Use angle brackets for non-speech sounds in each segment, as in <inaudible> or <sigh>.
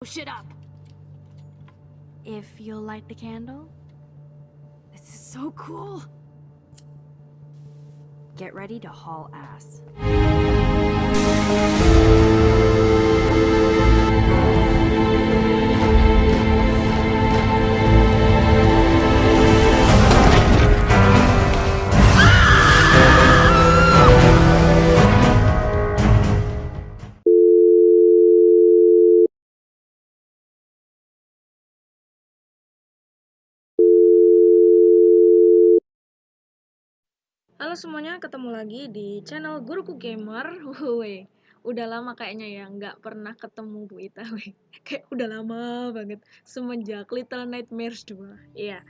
Oh, shit up. If you'll light the candle, This is so cool. get ready to haul ass. Halo semuanya, ketemu lagi di channel Guruku Gamer. <laughs> Woi, udah lama kayaknya ya nggak pernah ketemu Bu Ita. Weh. <laughs> Kayak udah lama banget semenjak Little Nightmares 2. Iya.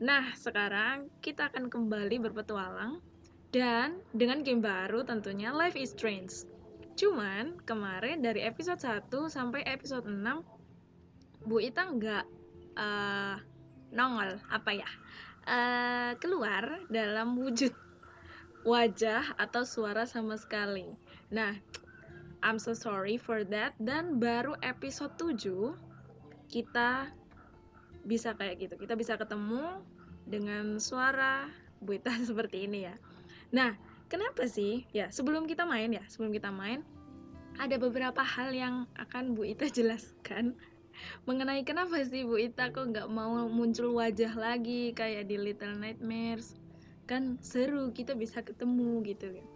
Nah, sekarang kita akan kembali berpetualang dan dengan game baru tentunya Life is Strange. Cuman kemarin dari episode 1 sampai episode 6 Bu Ita nggak eh, nongol apa ya? eh keluar dalam wujud wajah atau suara sama sekali. Nah, I'm so sorry for that. Dan baru episode 7 kita bisa kayak gitu. Kita bisa ketemu dengan suara Buita <laughs> seperti ini ya. Nah, kenapa sih? Ya, sebelum kita main ya, sebelum kita main ada beberapa hal yang akan Bu Ita <laughs> jelaskan mengenai kenapa sih Bu Ita kok nggak mau muncul wajah lagi kayak di Little Nightmares kan seru kita bisa ketemu gitu ya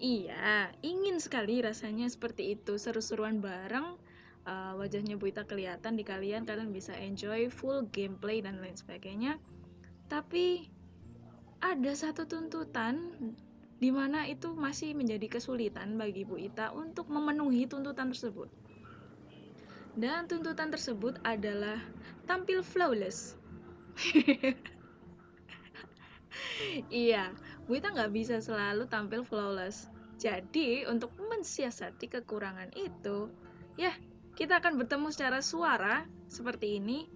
iya ingin sekali rasanya seperti itu seru-seruan bareng. Uh, wajahnya Buita kelihatan di kalian kalian bisa enjoy full gameplay dan lain sebagainya. Tapi ada satu tuntutan di mana itu masih menjadi kesulitan bagi Bu Ita untuk memenuhi tuntutan tersebut. Dan tuntutan tersebut adalah tampil flawless <laughs> iya, Bu Ita nggak bisa selalu tampil flawless. Jadi, untuk mensiasati kekurangan itu, ya, kita akan bertemu secara suara seperti ini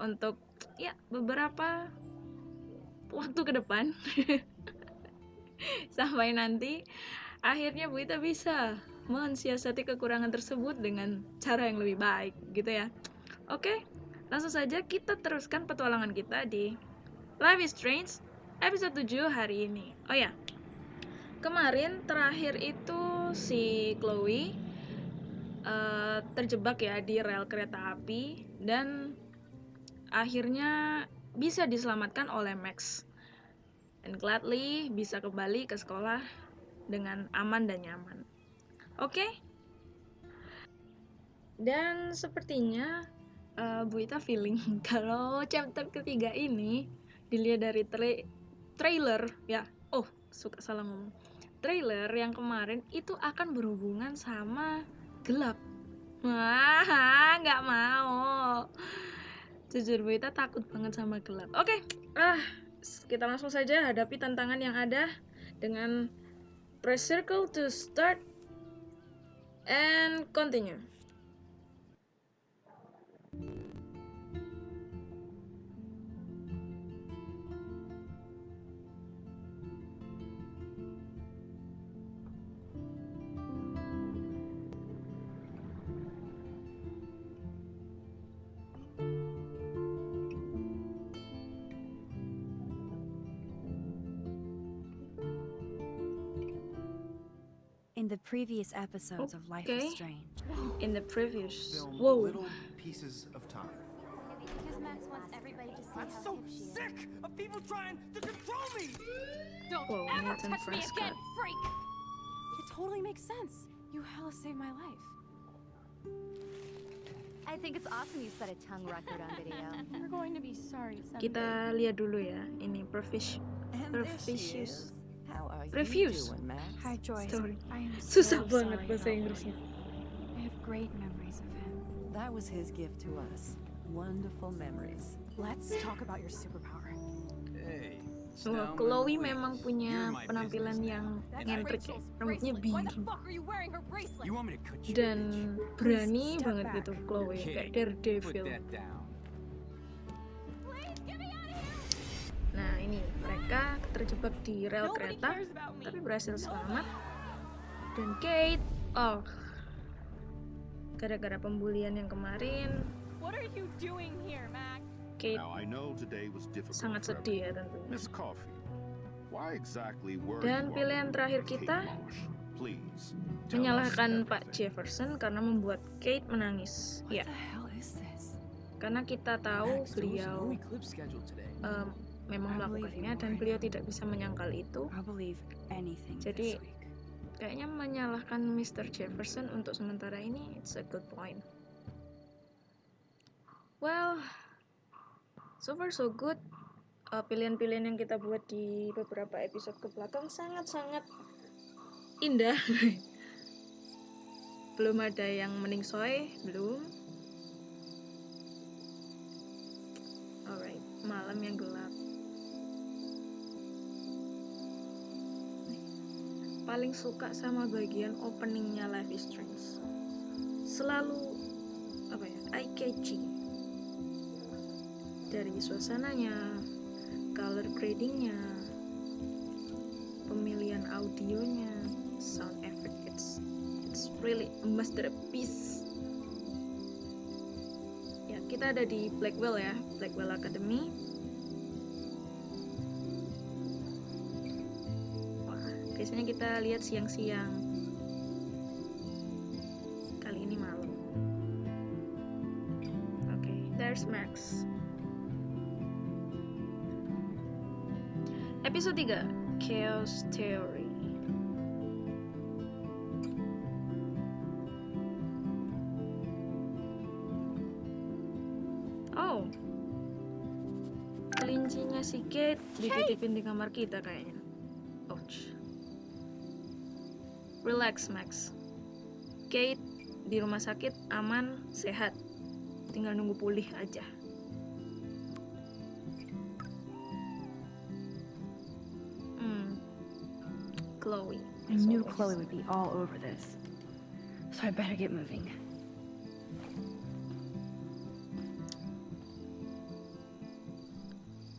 untuk ya beberapa waktu ke depan. <laughs> Sampai nanti akhirnya Bu Ita bisa mensiasati kekurangan tersebut dengan cara yang lebih baik gitu ya. Oke, langsung saja kita teruskan petualangan kita di Life is Strange episode 7 hari ini. Oh ya, kemarin terakhir itu si Chloe uh, terjebak ya di rel kereta api dan akhirnya bisa diselamatkan oleh Max. Dan gladly bisa kembali ke sekolah dengan aman dan nyaman. Oke? Dan sepertinya uh, Bu Ita feeling <laughs> kalau chapter ketiga ini dilihat dari trailer ya. Oh suka salah ngomong. Trailer yang kemarin itu akan berhubungan sama gelap. Wah nggak mau. Jujur Bu Ita takut banget sama gelap. Oke ah kita langsung saja hadapi tantangan yang ada dengan press circle to start and continue the previous episodes of Life Okay. is Strange, in the previous film whoa little pieces of time. Because Max wants everybody to see I'm how so hip is. sick of people trying to control me! Don't Whoa, ever Nathan touch me Prescott. again, freak! It totally makes sense. You hella saved my life. I think it's awesome you set a tongue record on video. <laughs> We're going to be sorry someday. kita lihat dulu ya ini previous And refuse doing, Max? Hi, Joyce. Sorry. I am so, so sorry. I have great memories of him. That was his gift to us. Wonderful memories. Let's talk about your superpower. Hey. Loh, Chloe memang punya penampilan yang ngentrik ya. Rambutnya biru. Dan berani banget gitu Chloe, kayak daredevil. Nah ini. Mereka terjebak di rel Nobody kereta tapi berhasil selamat. Dan Kate oh gara-gara pembulian yang kemarin? Kate sangat sedih ya tentunya. Miss Coffee, why exactly were Dan pilihan terakhir kita menyalahkan Pak. Jefferson karena membuat Kate menangis. Ya. karena kita tahu beliau em, memang melakukannya dan beliau tidak bisa menyangkal itu. Jadi- kayaknya menyalahkan Mr. Jefferson untuk sementara ini it's a good point. Well so far so good. Eh, pilihan-pilihan yang kita buat di beberapa episode ke belakang sangat-sangat indah. <laughs> Belum ada yang meningsoy belum. Alright malam yang gelap paling suka sama bagian openingnya Life is Strange. Selalu apa ya eye catching. Dari suasananya color gradingnya pemilihan audionya sound effect it's it's really a masterpiece. Ya kita ada di Blackwell ya Blackwell Academy biasanya kita lihat siang-siang. Kali ini malam. Oke, there's Max. Episode 3, Chaos Theory. Oh. Kelincinya si Kate dititipin di kamar kita kayaknya. Relax, Max. Kate di rumah sakit aman, sehat. Tinggal nunggu pulih aja. Hmm. Chloe. I knew always. Chloe would be all over this. So I better get moving.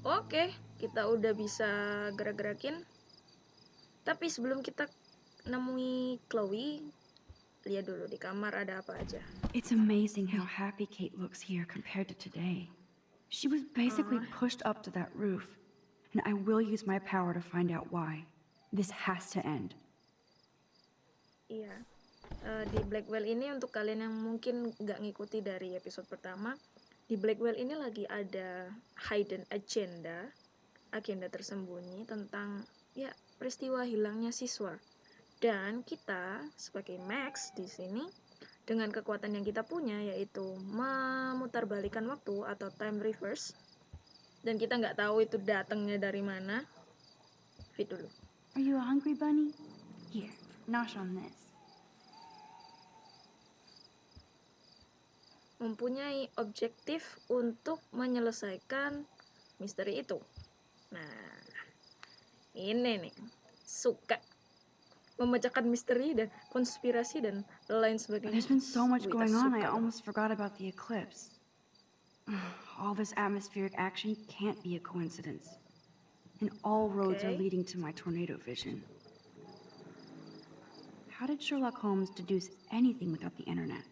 Oke, kita udah bisa gerak-gerakin. Tapi sebelum kita nemui Chloe, lihat dulu di kamar ada apa aja. It's amazing how happy Kate looks here compared to today. She was basically pushed up to that roof, and I will use my power to find out why. This has to end. Iya. Eh, di Blackwell ini untuk kalian yang mungkin nggak ngikuti dari episode pertama, di Blackwell ini lagi ada hidden agenda, agenda tersembunyi tentang ya peristiwa hilangnya siswa. Dan kita sebagai Max di sini dengan kekuatan yang kita punya yaitu memutarbalikan waktu atau time reverse dan kita nggak tahu itu datangnya dari mana. Fit dulu. Are you hungry bunny? Here, nosh on this. mempunyai objektif untuk menyelesaikan misteri itu. Nah, ini nih, suka memecahkan misteri dan konspirasi dan lain sebagainya. there's been so much going on, I almost forgot about the eclipse. <sighs> All this atmospheric action can't be a coincidence. And all roads are leading to my tornado vision. How did Sherlock Holmes deduce anything without the internet?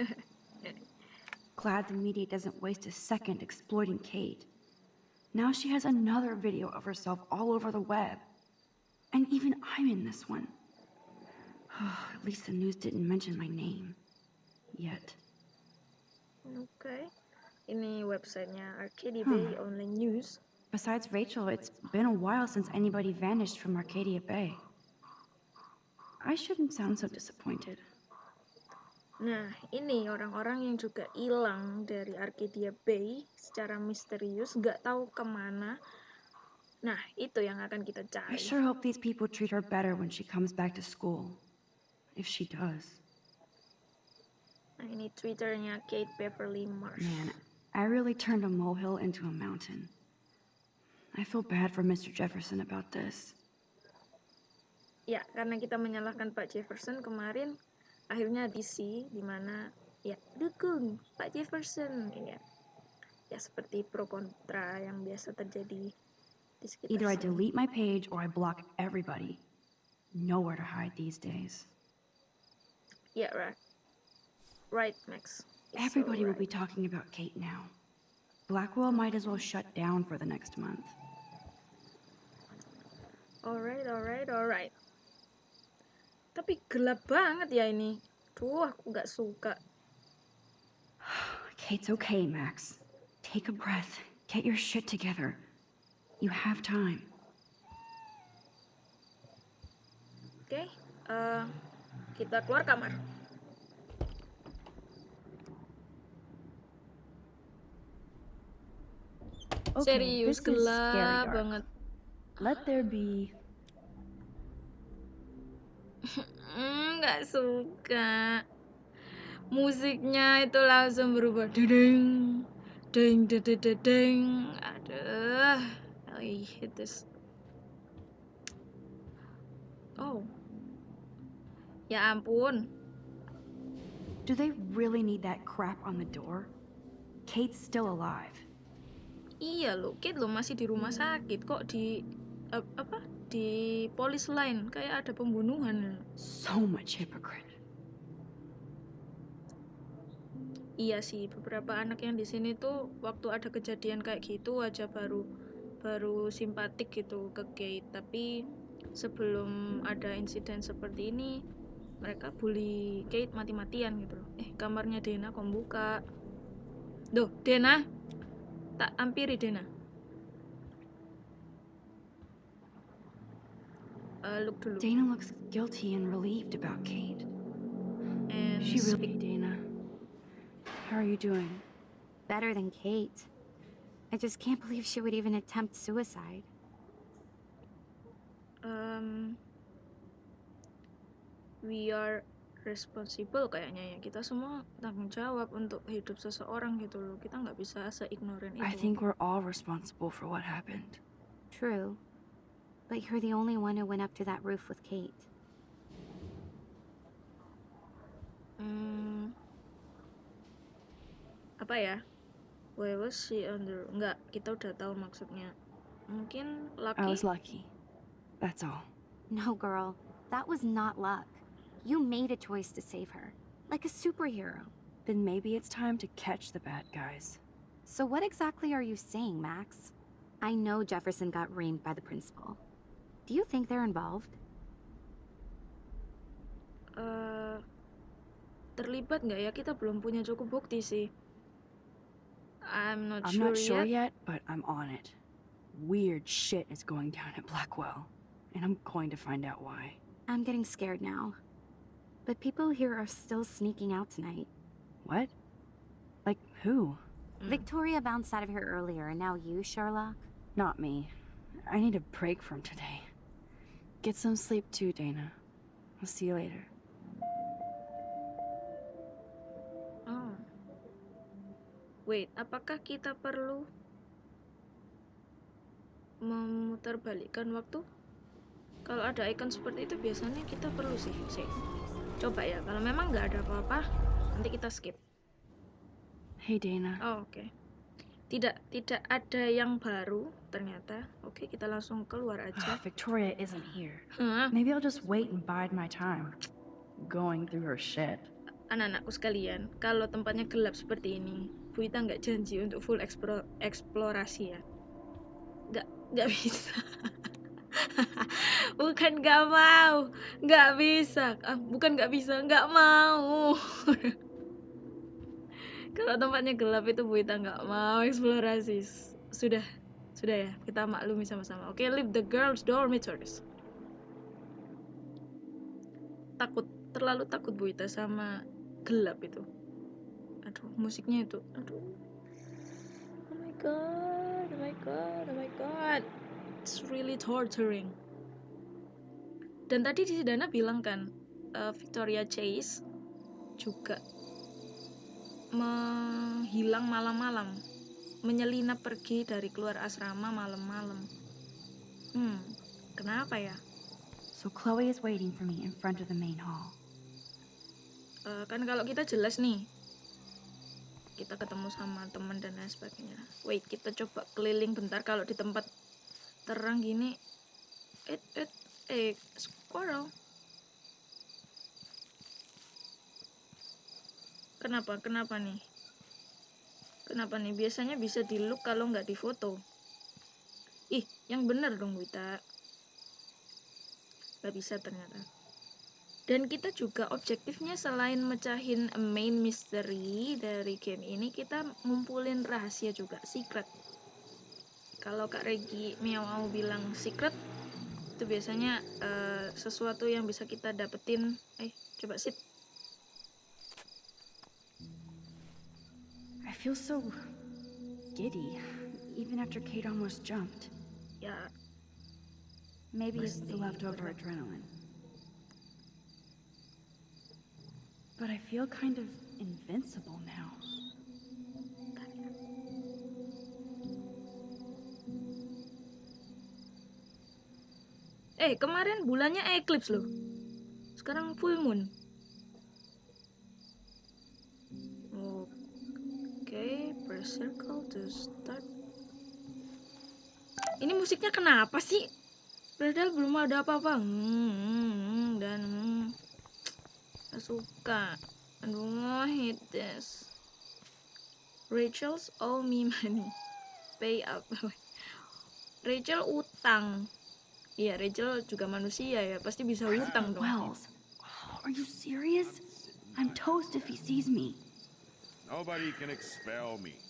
<laughs> Glad the media doesn't waste a second exploiting Kate. Now she has another video of herself all over the web. And even I'm in this one. <sighs> At least the news didn't mention my name. Yet. Oke. Ini websitenya Arcadia Bay Online News. Besides Rachel, it's been a while since anybody vanished from Arcadia Bay. I shouldn't sound so disappointed. Nah, ini orang-orang yang juga hilang dari Arcadia Bay secara misterius, nggak tahu ke mana. Nah, itu yang akan kita I cari. sure hope these people treat her better when she comes back to school. If she does. Nah, ini Twitternya Kate Beverly Marsh. Man, I really turned a molehill into a mountain. I feel bad for Mr. Jefferson about this. Ya, karena kita menyalahkan Pak Jefferson kemarin, akhirnya DC di mana ya dukung Pak Jefferson ya. Ya seperti pro kontra yang biasa terjadi Either I delete my page or I block everybody. Nowhere to hide these days. Yeah, right. right, Max. It's Everybody will be talking about Kate now. Blackwell might as well shut down for the next month. Alright, alright, alright. Tapi gelap banget ya ini. Duh, aku nggak suka. <sighs> Kate's okay, Max. Take a breath. Get your shit together. You have time. Oke, eh, kita keluar kamar. Okay, Serius gelap banget. Let there be <laughs> Hmm, nggak suka. Musiknya itu langsung berubah. Deng, deng, deng, deng, deng, deng. Aduh, I hate this. Oh, ya ampun. Do they really need that crap on the door? Kate's still alive. Iya loh, Kate lo masih di rumah sakit kok di ap- apa di polis lain kayak ada pembunuhan. So much hypocrite. Iya sih, beberapa anak yang di sini tuh waktu ada kejadian kayak gitu aja baru baru simpatik gitu ke Kate. Tapi sebelum ada insiden seperti ini, mereka bully Kate mati-matian gitu loh. Eh, kamarnya Dena kok buka. Duh, Dena. Tak ampiri Dena. Eh, look dulu. Dana looks guilty and relieved about Kate. And She really, Dana. How are you doing? Better than Kate. I just can't believe she would even attempt suicide. um, we are responsible kayaknya ya kita semua tanggung jawab untuk hidup seseorang gitu loh kita nggak bisa seignoran itu I think we're all responsible for what happened. True. But you're the only one who went up to that roof with Kate. Hmm, apa ya why was she under nggak kita udah tahu maksudnya mungkin I was lucky. That's all. No, girl. That was not luck. You made a choice to save her. Like a superhero. Then maybe it's time to catch the bad guys. So what exactly are you saying, Max? I know Jefferson got reamed by the principal. Do you think they're involved? eh, terlibat nggak ya kita belum punya cukup bukti sih I'm not I'm sure not sure yet. yet, but I'm on it. Weird shit is going down at Blackwell, and I'm going to find out why. I'm getting scared now. But people here are still sneaking out tonight. What? Like who? Mm. Victoria bounced out of here earlier, and now you, Sherlock? Not me. I need a break from today. Get some sleep too, Dana. I'll see you later. Wait, apakah kita perlu memutarbalikkan waktu? Kalau ada icon seperti itu biasanya kita perlu sih, sih. Coba ya, kalau memang nggak ada apa-apa, nanti kita skip. Hey, Dana. Oh, oke. Tidak tidak ada yang baru ternyata. Oke, kita langsung keluar aja. Victoria isn't here. Hah? Maybe I'll just wait and bide my time. Going through her shit. anak-anakku sekalian, kalau tempatnya gelap seperti ini, Bu Ita nggak janji untuk full eksplo- eksplorasi ya. Nggak, nggak bisa. <laughs> bukan nggak mau, nggak bisa. Ah, bukan nggak bisa, nggak mau. <laughs> kalau tempatnya gelap itu Bu Ita nggak mau eksplorasi. Sudah, sudah ya, kita maklumi sama-sama. Oke, leave the girls dormitories. Takut, terlalu takut Bu Ita sama gelap itu. Musiknya itu. Aduh. Oh my god, oh my god, oh my god. It's really torturing. Dan tadi di Dana bilang kan, eh, Victoria Chase juga menghilang malam-malam. Menyelinap pergi dari keluar asrama malam-malam. Hmm, kenapa ya? So Chloe is waiting for me in front of the main hall. Eh, kan kalau kita jelas nih kita ketemu sama teman dan lain sebagainya wait kita coba keliling bentar kalau di tempat terang gini eh eh eh squirrel Kenapa? Kenapa nih? Kenapa nih? Biasanya bisa di look kalau nggak di foto. Ih, yang bener dong Wita. Gak bisa ternyata. Dan kita juga objektifnya selain mecahin main mystery dari game ini, kita ngumpulin rahasia juga, secret. Kalau Kak Regi mau bilang secret, itu biasanya eh, sesuatu yang bisa kita dapetin. Eh, coba sit. I feel so giddy, even after Kate almost jumped. Ya, Maybe it's the leftover adrenaline. But I feel kind of invincible now. Eh, kemarin bulannya eclipse loh. Sekarang full moon. Oke, press circle to start. Ini musiknya kenapa sih? Padahal belum ada apa-apa. Hmm, dan hmm, gak suka. Aduh, hate this. Rachel's owe me money. Pay up. <laughs> Rachel utang. Iya, Rachel juga manusia ya, pasti bisa utang dong. Wells, oh, are you serious? I'm toast if he sees me. Nobody can expel me.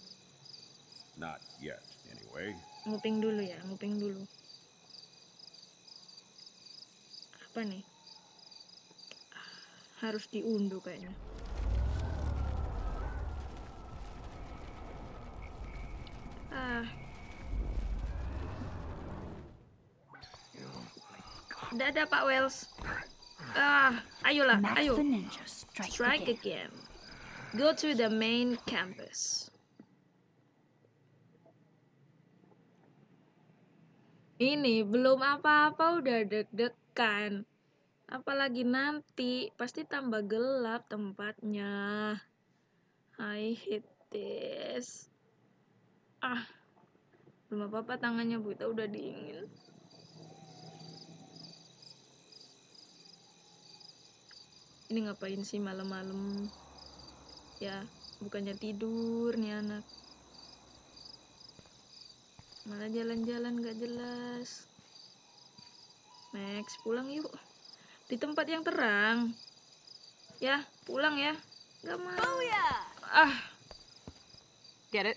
Not yet, anyway. Nguping dulu ya, nguping dulu. Apa nih? Harus diunduh kayaknya. Ah. Udah ada Pak Wells. Ah, ayolah, ayo. strike, again. Go to the main campus. Ini belum apa-apa udah deg-degan. Apalagi nanti pasti tambah gelap tempatnya. I hate this. Ah, belum apa-apa tangannya Bu Ita udah dingin. Ini ngapain sih malam-malam? Ya, bukannya tidur nih anak. Malah jalan-jalan gak jelas. Max, pulang yuk. Di tempat yang terang. Ya, pulang ya. Gak mau. Ah, Get it?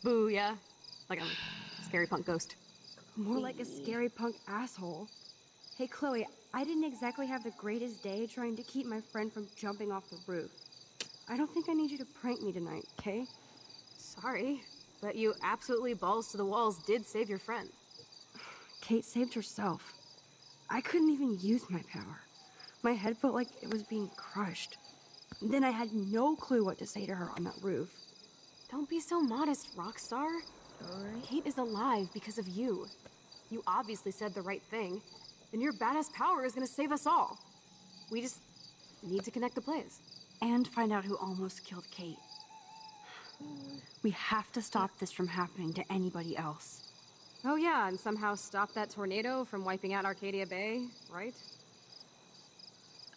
Booyah. Like a scary punk ghost. More like a scary punk asshole. Hey, Chloe, I didn't exactly have the greatest day trying to keep my friend from jumping off the roof. I don't think I need you to prank me tonight, okay? Sorry, but you absolutely balls to the walls did save your friend. <sighs> Kate saved herself. I couldn't even use my power. My head felt like it was being crushed. Then I had no clue what to say to her on that roof. Don't be so modest, Rockstar. alright. Kate is alive because of you. You obviously said the right thing, and your badass power is gonna save us all. We just need to connect the plays. And find out who almost killed Kate. We have to stop this from happening to anybody else. Oh yeah, and somehow stop that tornado from wiping out Arcadia Bay, right?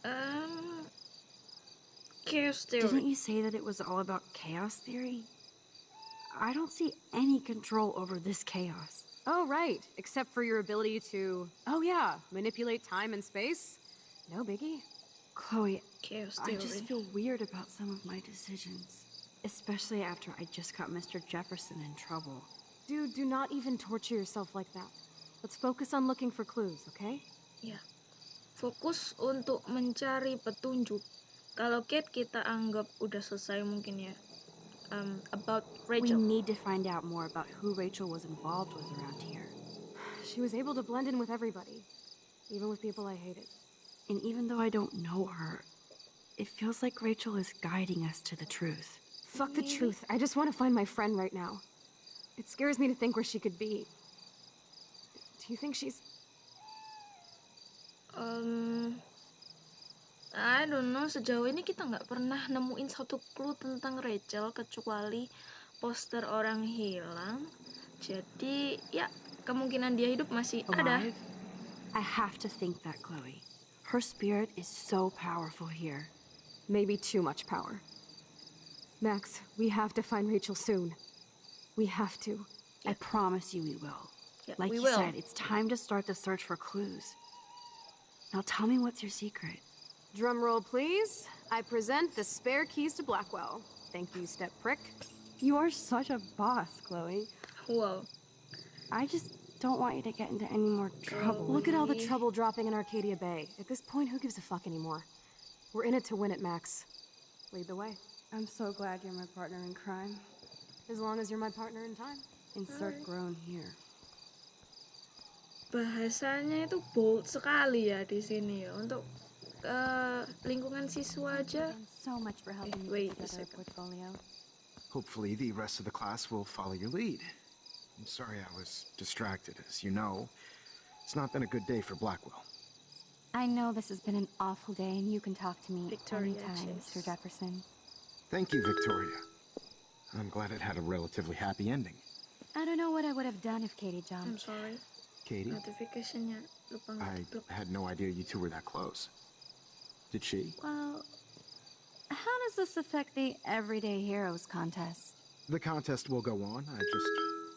Um, chaos theory. Didn't you say that it was all about chaos theory? I don't see any control over this chaos. Oh right, except for your ability to, oh yeah, manipulate time and space. No biggie. Chloe, Chaos theory. I just feel weird about some of my decisions. Especially after I just got Mr. Jefferson in trouble. Dude, do not even torture yourself like that. Let's focus on looking for clues, okay? Ya. Fokus untuk mencari petunjuk. Kalau Kate kita anggap udah selesai mungkin ya. Um, about We need to find out more about who Rachel was involved with around here. <sighs> She was able to blend in with everybody, even with people I hated. And even though I don't know her, it feels like Rachel is guiding us to the truth. Fuck the truth. I just want to find my friend right now. It scares me to think where she could be. Do you think she's. Um, I don't know. Sejauh ini kita nggak pernah nemuin satu clue tentang Rachel kecuali poster orang hilang. Jadi ya kemungkinan dia hidup masih ada. Alive? I have to think that, Chloe. Her spirit is so powerful here. maybe too much power? Max, we have to find Rachel soon. We have to. I promise you we will. Yeah, Like we you will. said, it's time to start the search for clues. Now tell me what's your secret. Drum roll, please. I present the spare keys to Blackwell. Thank you, step prick. You are such a boss, Chloe. Whoa. I just don't want you to get into any more trouble. Look at all the trouble dropping in Arcadia Bay. At this point, who gives a fuck anymore? We're in it to win it, Max. Lead the way. I'm so glad you're my partner in crime. As long as you're my partner in time. Insert groan here. Bahasanya itu bold sekali ya di sini ya untuk eh, lingkungan siswa aja. And so much for helping me wait put a second. portfolio. Hopefully, the rest of the class will follow your lead. I'm sorry I was distracted. As you know, it's not been a good day for Blackwell. I know this has been an awful day, and you can talk to me Victoria anytime, Chase. Mr. Jefferson. Thank you, Victoria. I'm glad it had a relatively happy ending. I don't know what I would have done if Katie jumped. I'm jumped. sorry. Katie, Notificationnya lupa I ngeblok. had no idea you two were that close. Did she? Well, how does this affect the Everyday Heroes contest? The contest will go on. I just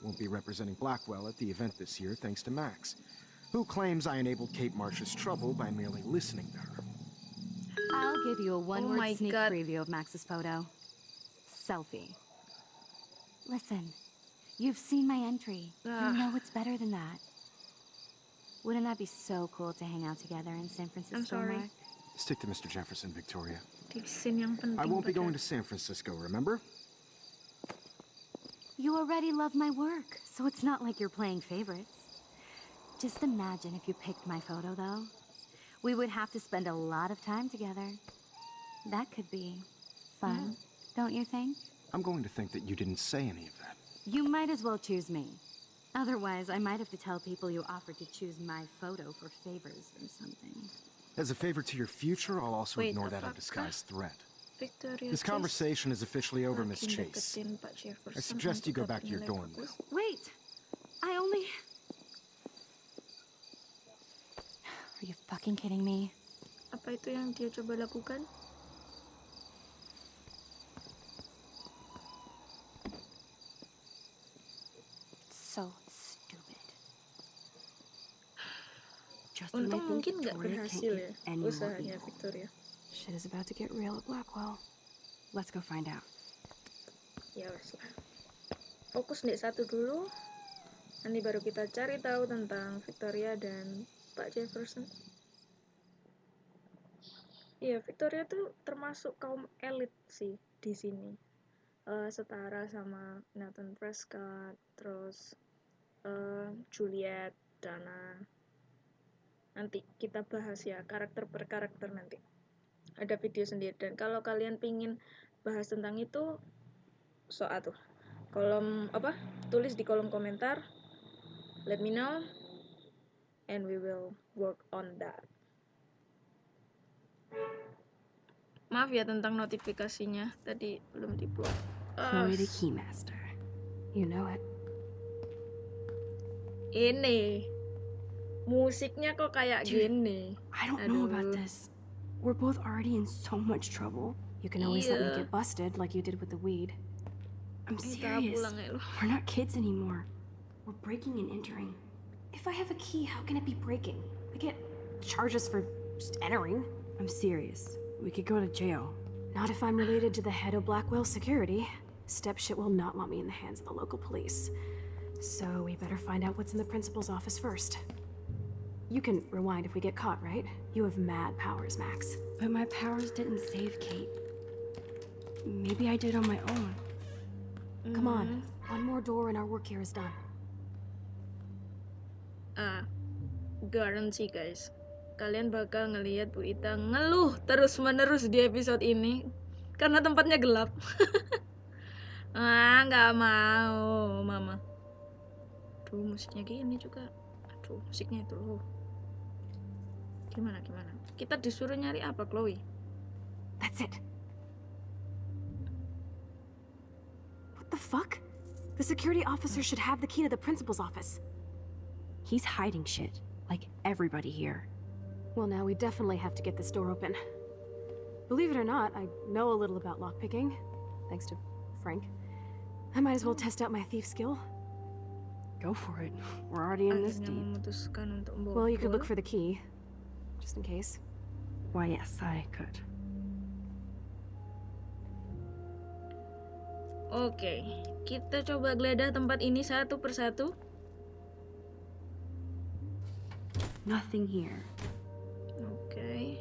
won't be representing Blackwell at the event this year, thanks to Max, who claims I enabled Kate Marsh's trouble by merely listening to her. I'll give you a one-word Oh sneak God. preview of Max's photo. Selfie. Listen, you've seen my entry. You know it's better than that. Wouldn't that be so cool to hang out together in San Francisco, I'm sorry. Mark? Stick to Mr. Jefferson, Victoria. Di scene yang penting. I won't be going to San Francisco, remember? You already love my work, so it's not like you're playing favorites. Just imagine if you picked my photo, though. We would have to spend a lot of time together. That could be fun, don't you think? I'm going to think that you didn't say any of that. You might as well choose me. Otherwise, I might have to tell people you offered to choose my photo for favors or something. As a favor to your future, I'll also Wait, ignore that apakah undisguised threat. Victoria This conversation is officially over, Miss Chase. deketin Pak Jefferson I suggest you go back to your dorm Wait! I only. Are you fucking kidding me? Apa itu yang dia coba lakukan? So Untung mungkin nggak berhasil ya usahanya. Victoria. Shit is about to get real at Blackwell. Let's go find out. Ya wes lah. Fokus nih satu dulu. Nanti baru kita cari tahu tentang Victoria dan Pak Jefferson. Iya, Victoria tuh termasuk kaum elit sih di sini. Eh, setara sama Nathan Prescott, terus eh, Juliet, Dana. Nanti kita bahas ya karakter per karakter nanti. Ada video sendiri. Dan kalau kalian pingin bahas tentang itu soal tuh kolom apa? Tulis di kolom komentar. Let me know and we will work on that. Maaf ya tentang notifikasinya. Tadi belum di blok Chloe the Keymaster. You know it. ini musiknya kok kayak Dude. gini I don't know about this. We're both already in so much trouble. You can always let me get busted like you did with the weed. I'm serious. pulang ya lu We're not kids anymore. We're breaking and entering. If I have a key, how can it be breaking? I get charges for just entering. I'm serious. We could go to jail. Not if I'm related to the head of Blackwell Security. Step shit will not want me in the hands of the local police. So we better find out what's in the principal's office first. You can rewind if we get caught, right? You have mad powers, Max. But my powers didn't save Kate. Maybe I did on my own. Come on. One more door and our work here is done. ah guarantee guys kalian bakal ngelihat Bu Ita ngeluh terus menerus di episode ini karena tempatnya gelap <laughs> ah nggak mau mama tuh musiknya gini juga aduh musiknya itu loh gimana gimana kita disuruh nyari apa Chloe That's it. What the fuck? The security officer should have the key to the principal's office. He's hiding shit, like everybody here. Well, now we definitely have to get this door open. Believe it or not, I know a little about lockpicking. thanks to Frank. I might as well test out my thief skill. Go for it. We're already in this deep. Well, you could look for the key, just in case. Why, yes, I could. Oke, kita coba geledah tempat ini satu persatu. Nothing here. Oke.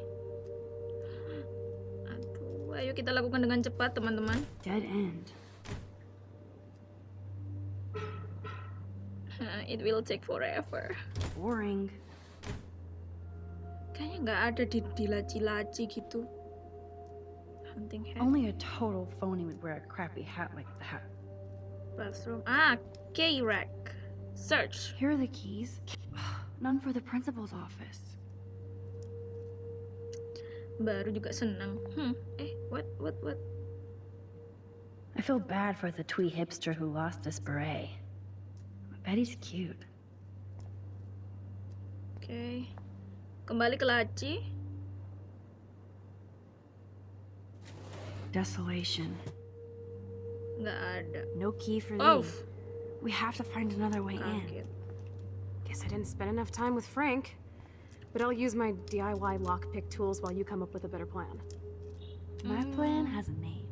Aduh, ayo kita lakukan dengan cepat, teman-teman. Dead end. It will take forever. Boring. Kayaknya nggak ada di, di laci-laci gitu. Hunting hat, Only a total phony would wear a crappy hat like that. bathroom. Ah, key rack. Search. Here are the keys. None for the principal's office. Baru juga senang. Hmm, eh, what, what, what? I feel bad for the twee hipster who lost his beret. I bet he's cute. Okay. Kembali ke laci. Desolation. Nggak ada. No key for Oh, these. We have to find another way in. kaget. Guess I didn't spend enough time with Frank. But I'll use my DIY lockpick tools while you come up with a better plan. My mm. plan has a name.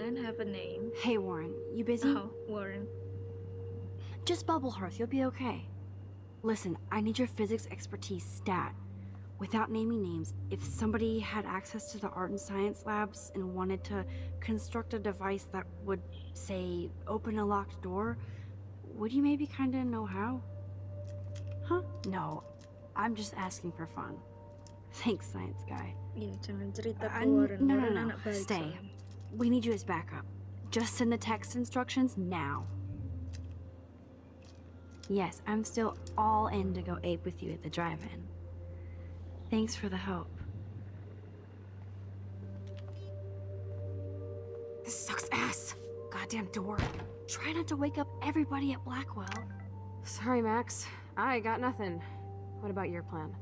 Plan have a name. Hey, Warren, you busy? Oh, Warren. Just bubble hearth, you'll be okay. Listen, I need your physics expertise stat. Without naming names, if somebody had access to the art and science labs and wanted to construct a device that would, say, open a locked door, would you maybe kind of know how? Huh? No, I'm just asking for fun. Thanks, science guy. Iya, jangan cerita ke Warren. no, no, no. baik Stay. We need you as backup. Just send the text instructions now. Yes, I'm still all in to go ape with you at the drive-in. Thanks for the help. This sucks ass. Goddamn door. Try not to wake up everybody at Blackwell. Sorry, Max. I got nothing. What about your plan?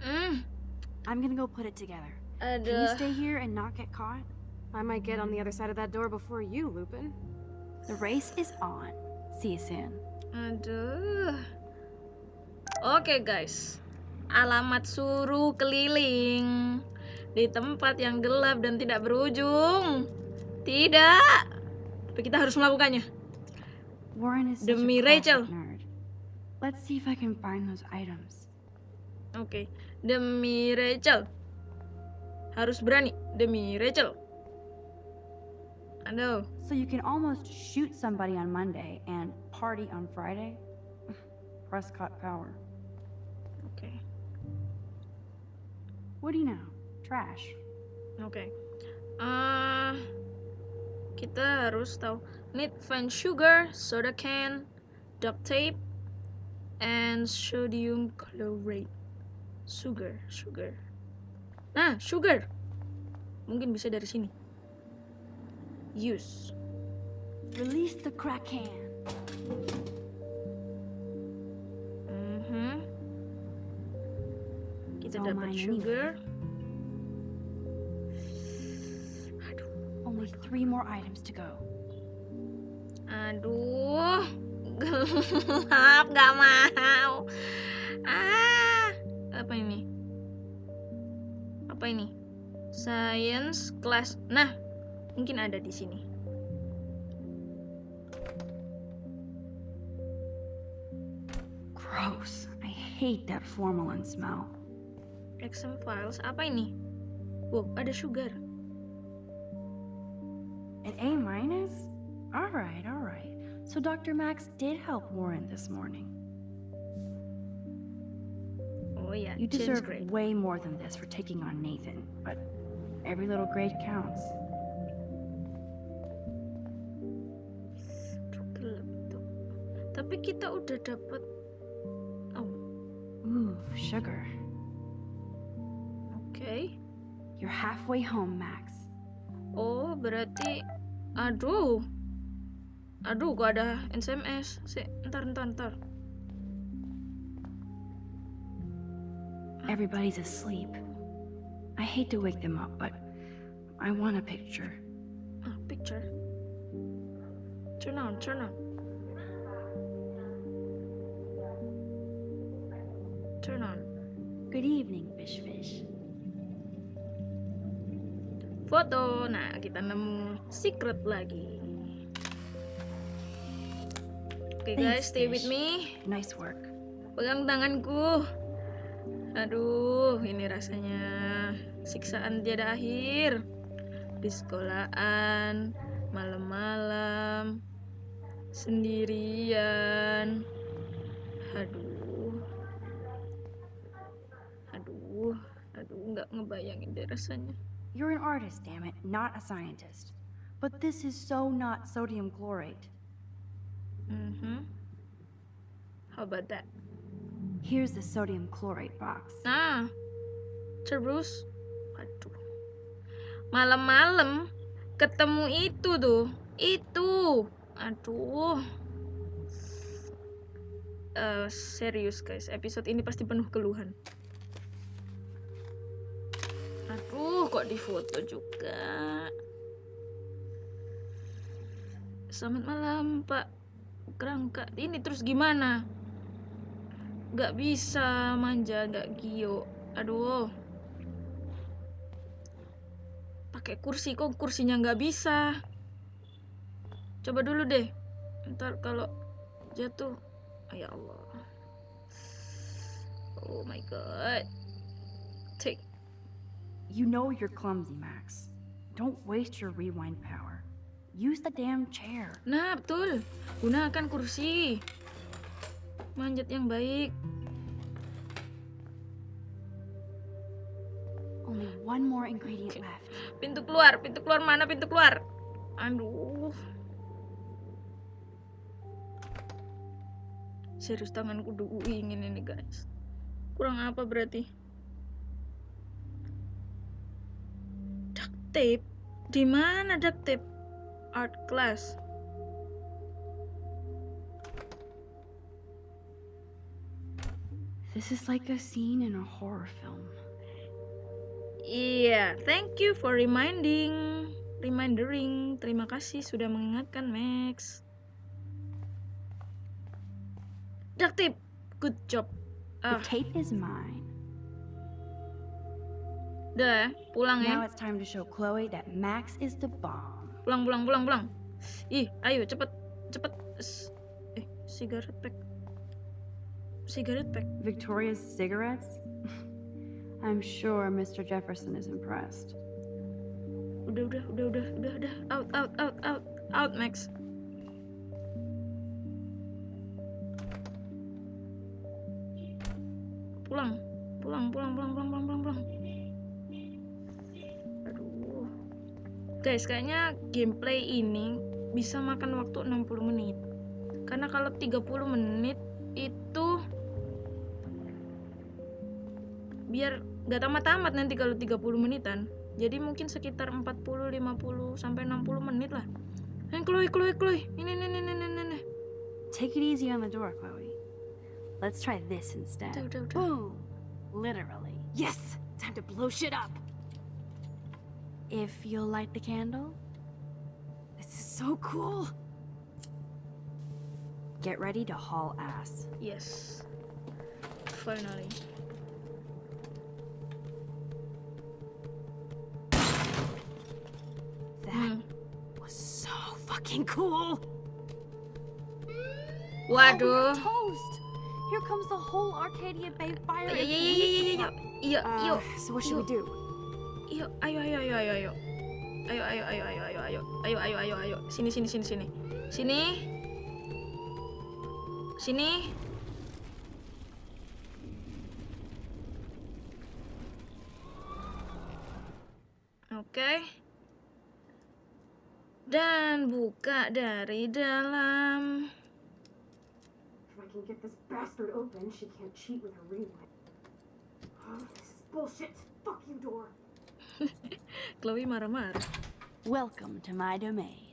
Hmm, I'm gonna go put it together. Can you ada. stay here and not get caught? I might get on the other side of that door before you, Lupin. The race is on. See you soon. Aduh. Oke guys, alamat suruh keliling di tempat yang gelap dan tidak berujung. Tidak. Tapi kita harus melakukannya. Warren is Demi Rachel. nerd. Let's see if I can find those items. Oke, demi Rachel. Harus berani demi Rachel. Aduh. So you can almost shoot somebody on Monday and party on Friday? Prescott Power. Okay. What do you know? Trash. Okay. Uh, kita harus tahu. Need find sugar, soda can, duct tape, and sodium chloride. Sugar, sugar. Nah, sugar. Mungkin bisa dari sini. Use. Release the crack can. Mhm. Kita It's all dapat sugar. Only three more items to go. Aduh, <laughs> gelap, nggak mau. Apa ini? Science class. Nah, mungkin ada di sini. Gross. I hate that formalin smell. Exam files. Apa ini? Wow, ada sugar. An A minus? All right, all right. So Dr. Max did help Warren this morning. Oh ya, You deserve grade. way more than this for taking on Nathan, but every little grade counts. Tapi kita udah dapat. Oh, Ooh, sugar. oke. You're halfway home, Max. Oh, berarti aduh. Aduh, kok ada SMS. Si, ntar ntar ntar. Everybody's asleep. I hate to wake them up, but I want a picture. Ah, picture. Turn on, turn on. Turn on. Good evening, Fish Fish. Foto. Nah, kita nemu secret lagi. Oke guys, Thanks, stay with me. Nice work. Pegang tanganku. Aduh, ini rasanya siksaan tiada akhir. Di sekolahan, malam-malam, sendirian. Aduh. Aduh, aduh, nggak ngebayangin deh rasanya. You're an artist, damn it, not a scientist. But this is so not sodium chlorate. Mhm. How about that? Here's the sodium chlorate box. Nah, terus, aduh, malam-malam ketemu itu tuh, itu, aduh, Eh, serius guys, episode ini pasti penuh keluhan. Aduh, kok difoto juga. Selamat malam, Pak. Kerangka. Ini terus gimana? Gak bisa manja, gak gio. Aduh. Pakai kursi kok kursinya nggak bisa. Coba dulu deh. Ntar kalau jatuh, oh, ya Allah. Oh my god. Take. You know you're clumsy, Max. Don't waste your rewind power. Use the damn chair. Nah, betul. Gunakan kursi. Manjat yang baik. Only one more ingredient left. Pintu keluar, pintu keluar mana pintu keluar? Aduh. Serius tanganku udah ingin ini guys. Kurang apa berarti? Duct tape? Di mana duct tape? Art class. This is like a scene in a horror film. Iya, thank you for reminding. Remindering. Terima kasih sudah mengingatkan, Max. Duct tape. Good job. The Ah, tape is mine. udah ya, pulang Now ya. it's time to show Chloe that Max is the bomb. Pulang, pulang, pulang, pulang. Ih, ayo cepet, cepet. Eh, cigarette pack. Cigarette pack. Victoria's cigarettes? <laughs> I'm sure Mr. Jefferson is impressed. Udah, udah, udah, udah, udah, udah. Out, out, out, out, out, Max. Pulang, pulang, pulang, pulang, pulang, pulang, pulang, pulang. Aduh. Guys, kayaknya gameplay ini bisa makan waktu 60 menit. Karena kalau 30 menit biar nggak tamat-tamat nanti kalau 30 menitan. Jadi mungkin sekitar 40, 50 sampai 60 menit lah. Eh, Chloe, Chloe, Chloe. Ini, ini, ini, ini, ini, ini. Take it easy on the door, Chloe. Let's try this instead. Udah, udah, udah. Boom! Literally. Yes! Time to blow shit up! If you'll light the candle. This is so cool! Get ready to haul ass. Yes. Finally. That Hmm. was so fucking cool! Waduh. Toast! Here comes the whole Arcadia Bay Fire and iya, iya, Police iya, iya, Department. Uh, so what should we do? yuk, ayo, ayo, ayo, ayo, ayo, ayo, ayo, ayo, ayo, ayo, ayo, ayo, ayo, ayo, ayo, sini, sini, sini, sini, sini, sini. Oke. Dan buka dari dalam. If I can get this bastard open, she can't cheat with her rewind. Oh, this is bullshit. Fuck you, door. <laughs> Chloe marah-marah. Welcome to my domain.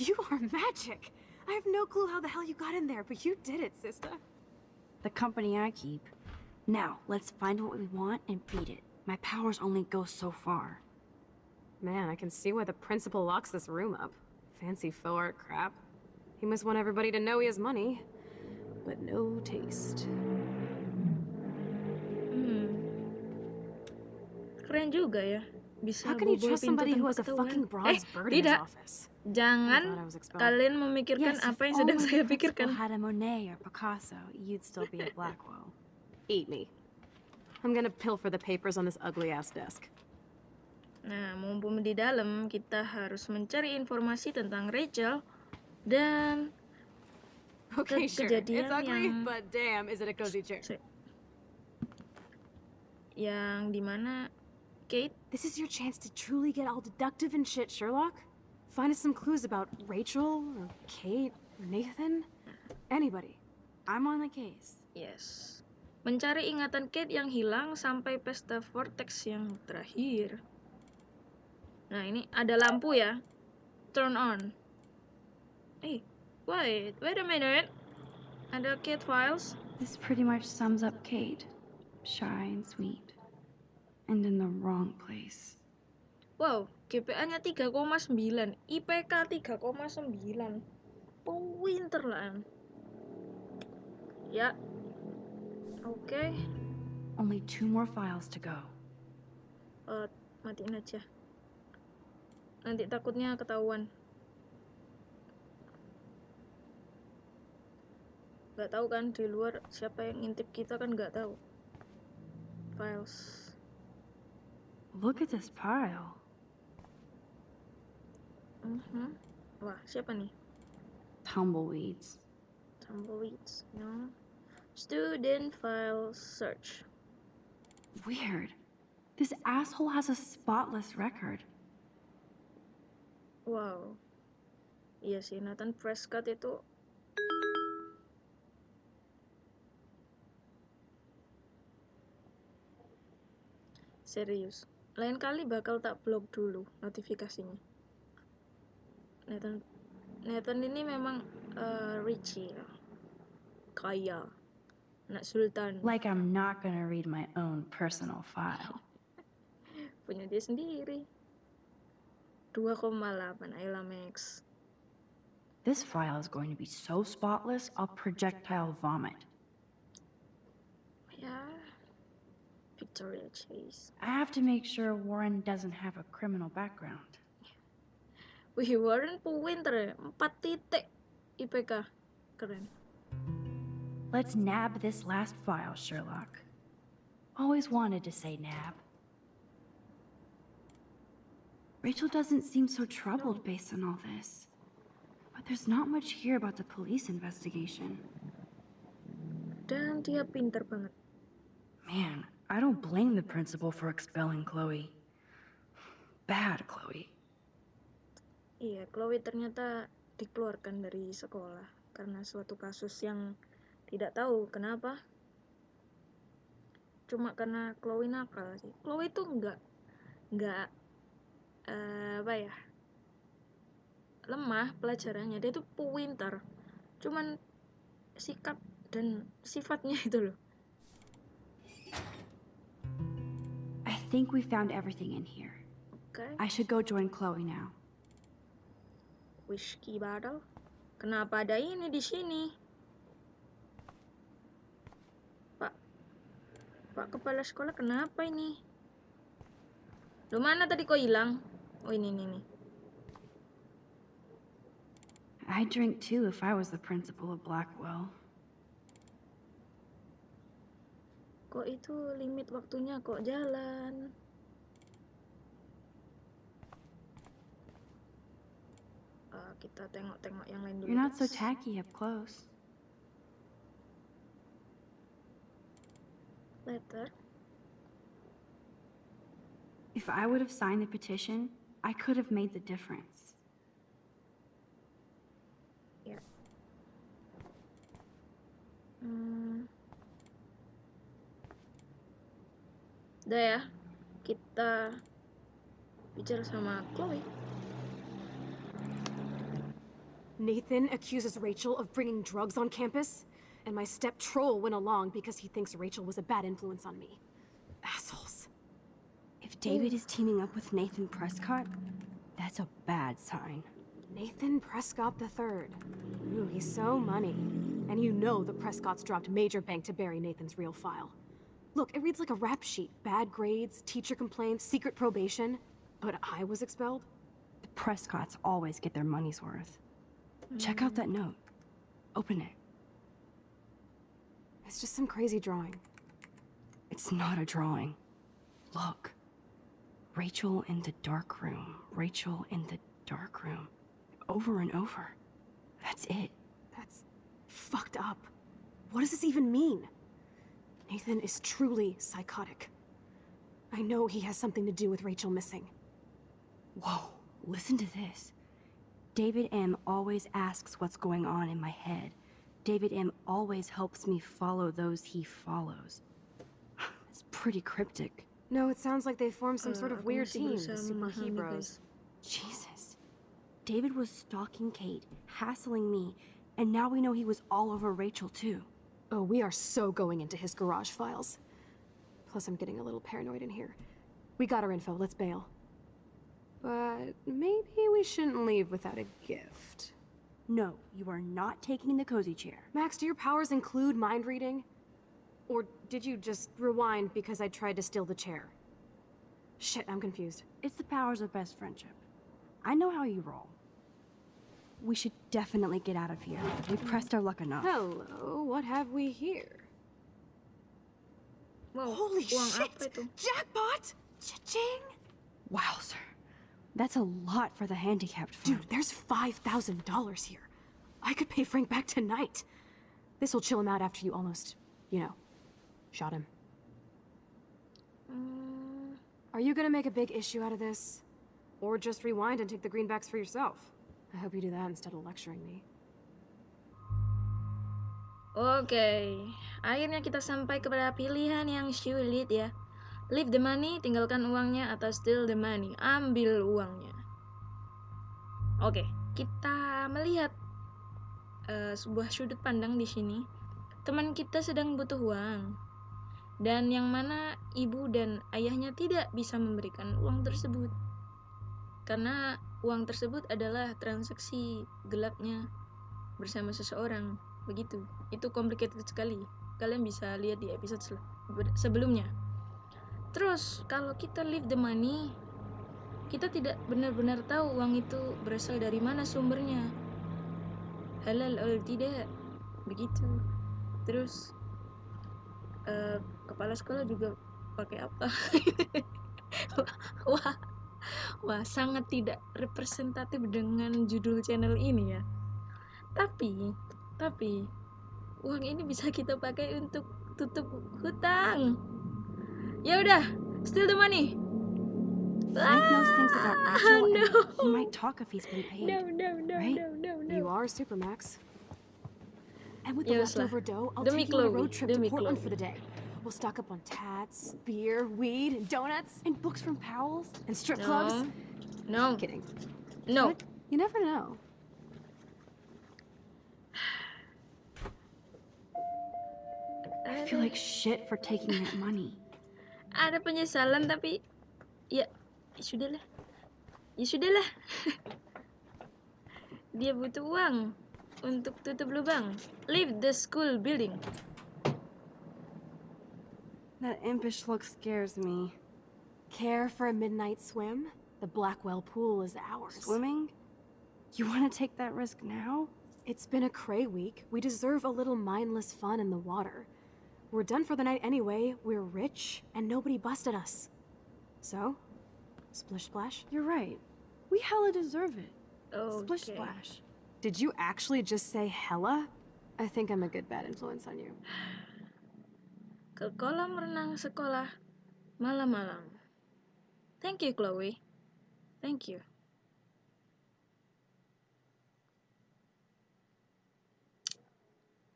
You are magic. I have no clue how the hell you got in there, but you did it, sister. The company I keep, Now, let's find what we want and beat it. My powers only go so far. Man, I can see why the principal locks this room up. Fancy faux art crap. He must want everybody to know he has money, but no taste. Hmm. Keren juga ya. Bisa How can you trust somebody who has a fucking bronze eh, bird in his tidak. office? Jangan I thought I was expelled. kalian memikirkan Yes, apa yang sedang saya pikirkan. had a Monet or Picasso, you'd still be at Blackwell. Eat me. I'm gonna pilfer the papers on this ugly-ass desk. Nah, mumpung di dalam, kita harus mencari informasi tentang Rachel dan Okay, Ke- sure. kejadian It's ugly, yang- but damn, is it a cozy chair. Yang di mana Kate This is your chance to truly get all deductive and shit, Sherlock. Find us some clues about Rachel, or Kate, or Nathan. Anybody. I'm on the case. Yes. Mencari ingatan Kate yang hilang sampai pesta vortex yang terakhir. Nah, ini ada lampu ya. Turn on. Eh, wait, wait a minute. Ada Kate files. This pretty much sums up Kate. Shy and sweet. And in the wrong place. Wow, GPA-nya 3,9, IPK 3,9. Pinter lah. Ya. Oke, Only two more files to go. eh, matiin aja. Nanti takutnya ketahuan. Gak tahu kan di luar siapa yang ngintip kita kan gak tahu. Files. Look at this pile. Mhm. Wah, siapa nih? Tumbleweeds. Tumbleweeds, no. Student file search. Weird. This asshole has a spotless record. Wow. Iya sih, Nathan Prescott itu serius. Lain kali bakal tak blok dulu notifikasinya. Nathan Nathan ini memang eh, Richie ya. Kaya. Anak sultan. Like I'm not gonna read my own personal file. <laughs> Punya dia sendiri. 2,8 Ayla This file is going to be so spotless, I'll projectile vomit. Yeah. Victoria Chase. I have to make sure Warren doesn't have a criminal background. Wih, Warren pinter ya. 4 titik IPK. Keren. Let's nab this last file, Sherlock. Always wanted to say nab. Rachel doesn't seem so troubled based on all this. But there's not much here about the police investigation. Dan dia pinter banget. Man, I don't blame the principal for expelling Chloe. Bad, Chloe. Iya, Chloe ternyata dikeluarkan dari sekolah karena suatu kasus yang tidak tahu kenapa. Cuma karena Chloe nakal sih. Chloe tuh nggak nggak eh, apa ya lemah pelajarannya. Dia tuh pintar cuman sikap dan sifatnya itu loh. I think we found everything in here. oke. I should go join Chloe now. whiskey bottle. Kenapa ada ini di sini? Pak pak kepala sekolah kenapa ini? Lu mana tadi kok hilang oh ini ini nih I'd drink too if I was the principal of Blackwell. kok itu limit waktunya kok jalan Eh, kita tengok-tengok yang lain dulu You're not so tacky up close. letter If I would have signed the petition, I could have made the difference. Yeah. hmm. udah ya kita bicara sama Chloe Nathan accuses Rachel of bringing drugs on campus? and my step troll went along because he thinks Rachel was a bad influence on me. Assholes. David is teaming up with Nathan Prescott, that's a bad sign. Nathan Prescott III. Ooh, he's so money. And you know the Prescotts dropped major bank to bury Nathan's real file. Look, it reads like a rap sheet. Bad grades, teacher complaints, secret probation. But I was expelled? The Prescotts always get their money's worth. Check out that note. Open it. It's just some crazy drawing. It's not a drawing. Look. Rachel in the dark room. Rachel in the dark room. Over and over. That's it. That's fucked up. What does this even mean? Nathan is truly psychotic. I know he has something to do with Rachel missing. Whoa, listen to this. David M. always asks what's going on in my head. David M. always helps me follow those he follows. <sighs> It's pretty cryptic. No, it sounds like they formed some sort of uh, weird team, um, the berusaha Super Hebrews. Jesus. David was stalking Kate, hassling me, and now we know he was all over Rachel too. Oh, we are so going into his garage files. Plus, I'm getting a little paranoid in here. We got our info, let's bail. But maybe we shouldn't leave without a gift. No, you are not taking the cozy chair. Max, do your powers include mind reading? Or did you just rewind because I tried to steal the chair? Shit, I'm confused. It's the powers of best friendship. I know how you roll. We should definitely get out of here. We pressed our luck enough. Hello, what have we here? Wow, Holy uang shit! Jackpot! Cha-ching! Wowzer. That's a lot for the handicapped fund. Dude, there's $5,000 here. I could pay Frank back tonight. This'll chill him out after you almost, you know, shot him. Hmm, Are you gonna make a big issue out of this? Or just rewind and take the greenbacks for yourself? I hope you do that instead of lecturing me. Oke, akhirnya kita sampai kepada pilihan yang sulit ya. Leave the money, tinggalkan uangnya, atau steal the money, ambil uangnya. Oke, kita melihat eh, sebuah sudut pandang di sini. Teman kita sedang butuh uang, dan yang mana ibu dan ayahnya tidak bisa memberikan uang tersebut, karena uang tersebut adalah transaksi gelapnya bersama seseorang. Begitu, itu complicated sekali. Kalian bisa lihat di episode sebelumnya. Terus, kalau kita leave the money, kita tidak benar-benar tahu uang itu berasal dari mana sumbernya. Halal atau tidak. Begitu. Terus, eh, kepala sekolah juga pakai apa? <laughs> wah, wah, sangat tidak representatif dengan judul channel ini ya. Tapi, tapi uang ini bisa kita pakai untuk tutup hutang. Ya udah, steal the money. Frank knows things about Ah, Rachel, no. he might talk if he's been paid. No, no, no, right? no, no, no. You are Supermax. And with the leftover dough, I'll take you on a road trip demi to Portland for the day. We'll stock up on tats, beer, weed, and donuts, And books from Powell's? and strip No. clubs. No, Kidding. no. But you never know. <sighs> I feel like shit for taking that money. <sighs> ada penyesalan tapi ya, ya sudahlah ya sudahlah <laughs> dia butuh uang untuk tutup lubang leave the school building That impish look scares me. Care for a midnight swim? The Blackwell pool is ours. Swimming? You want to take that risk now? It's been a cray week. We deserve a little mindless fun in the water. We're done for the night anyway. We're rich, and nobody busted us. So, splish splash. You're right. We hella deserve it. Splish splash. Did you actually just say hella? I think I'm a good bad influence on you. ke kolam renang sekolah malam-malam. Thank you Chloe. Thank you.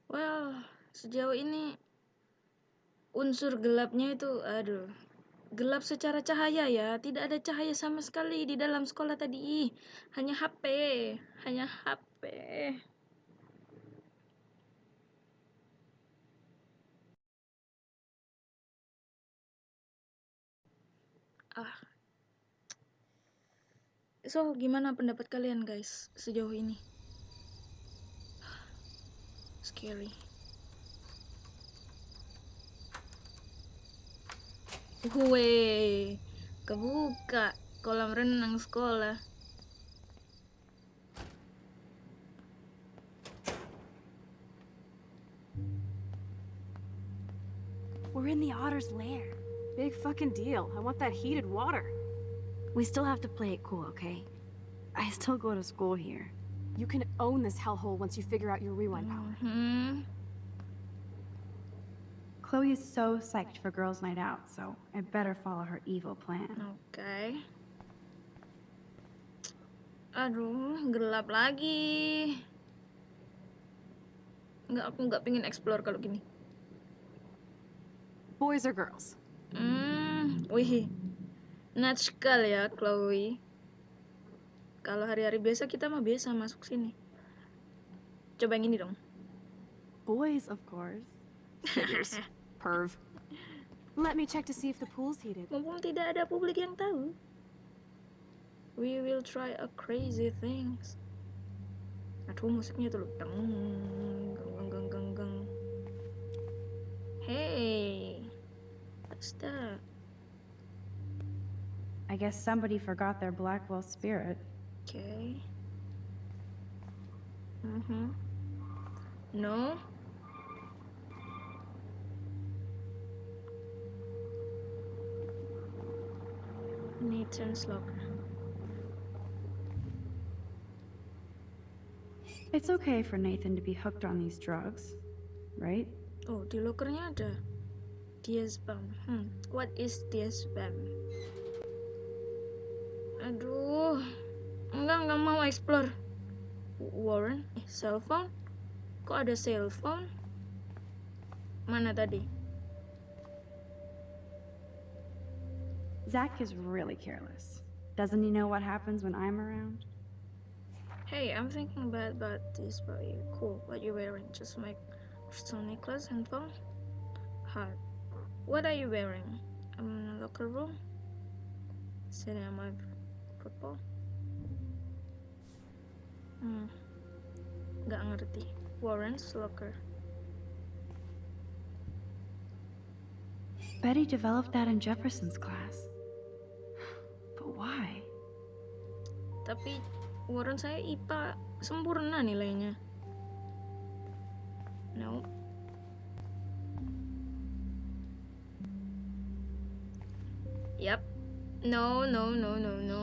Well sejauh ini unsur gelapnya itu aduh gelap secara cahaya ya. Tidak ada cahaya sama sekali di dalam sekolah tadi. Hanya HP hanya HP capek. Ah. So, gimana pendapat kalian guys sejauh ini? Scary. Wey, kebuka kolam renang sekolah. We're in the otter's lair. Big fucking deal. I want that heated water. We still have to play it cool, okay? I still go to school here. You can own this hellhole once you figure out your rewind power. Hmm. Chloe is so psyched for girls' night out, so I better follow her evil plan. Okay. Aduh, gelap lagi. Nggak, aku nggak pengen explore kalau gini. Boys or girls? Hmm, wih. Natskal ya, Chloe. Kalau hari-hari biasa kita mah biasa masuk sini. Coba yang ini dong. Boys, of course. Figures. <laughs> Perv. Let me check to see if the pool's heated. Mumpung tidak ada publik yang tahu. We will try a crazy things. Aduh, musiknya tuh loh. Deng, geng, geng, geng, geng. Hey, what's that? I guess somebody forgot their Blackwell spirit. Okay. Mm-hmm. No. Nathan's locker. It's okay for Nathan to be hooked on these drugs, right? Oh, di lokernya ada diazepam. Hmm, what is diazepam? Aduh, enggak enggak mau explore. Warren, eh, cell phone? Kok ada cell phone? Mana tadi? Zach is really careless. Doesn't he know what happens when I'm around? Hey, I'm thinking bad about this, but you cool. What you wearing? Just my crystal necklace and phone? Heart. What are you wearing? I'm in a locker room. Sitting on my football. Hmm. Gak ngerti. Warren's locker. Betty developed that in Jefferson's class. But why? Tapi Warren saya IPA sempurna nilainya. No. No, no, no, no, no.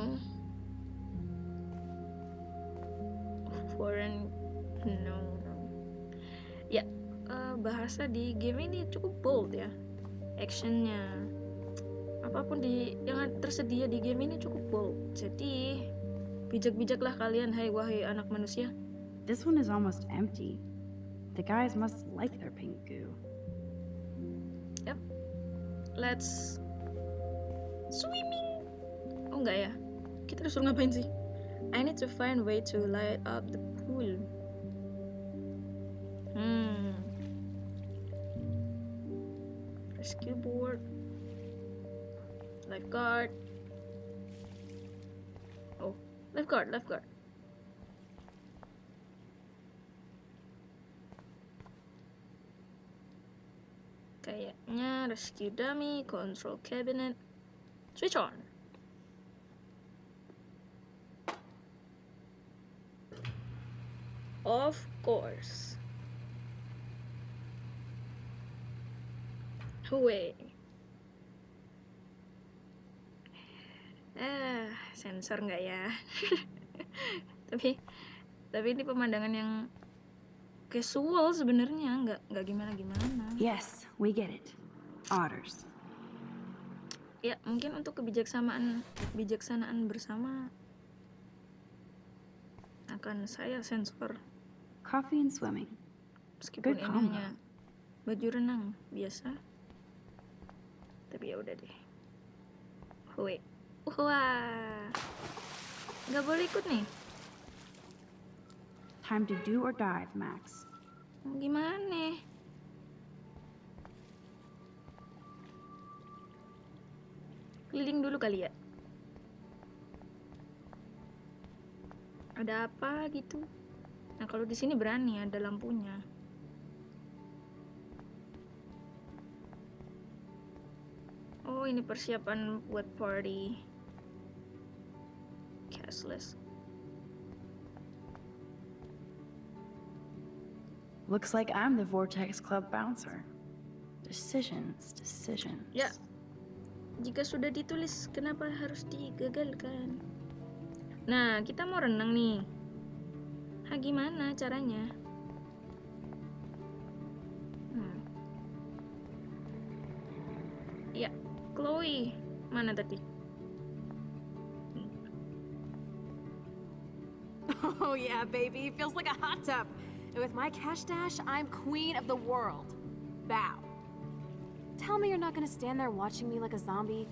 Warren, no, no. Ya, eh, bahasa di game ini cukup bold ya. Actionnya, apa pun di yang tersedia di game ini cukup bold. Jadi bijak-bijaklah kalian, hai wahai anak manusia. This one is almost empty. The guys must like their pink goo. Yep. Let's swimming. Oh enggak ya? Kita disuruh ngapain sih? I need to find way to light up the pool. Hmm. Rescue board. Lifeguard. Oh, lifeguard, lifeguard. Kayaknya rescue dummy, control cabinet, switch on. Of course. Huey. Ah, sensor nggak ya? <laughs> tapi, tapi ini pemandangan yang casual sebenarnya, nggak nggak gimana gimana. Yes, we get it. Otters. Ya, mungkin untuk kebijaksanaan kebijaksanaan bersama akan saya sensor Coffee and swimming. meskipun Good ini combo. hanya baju renang biasa. Tapi ya udah deh. Wait. Wah. Nggak boleh ikut nih. Time to do or dive, Max. Gimana? Keliling dulu kali ya. Ada apa gitu? Nah, kalau di sini berani ada lampunya. Oh, ini persiapan buat party. Cashless. Looks like I'm the Vortex Club bouncer. Decisions, decisions. Ya. Jika sudah ditulis, kenapa harus digagalkan? Nah, kita mau renang nih. Ah, gimana caranya? Hmm. Ya, Chloe. Mana tadi? <laughs> Oh yeah, baby. Feels like a hot tub. And with my cash dash, I'm queen of the world. Bow. Tell me you're not gonna stand there watching me like a zombie.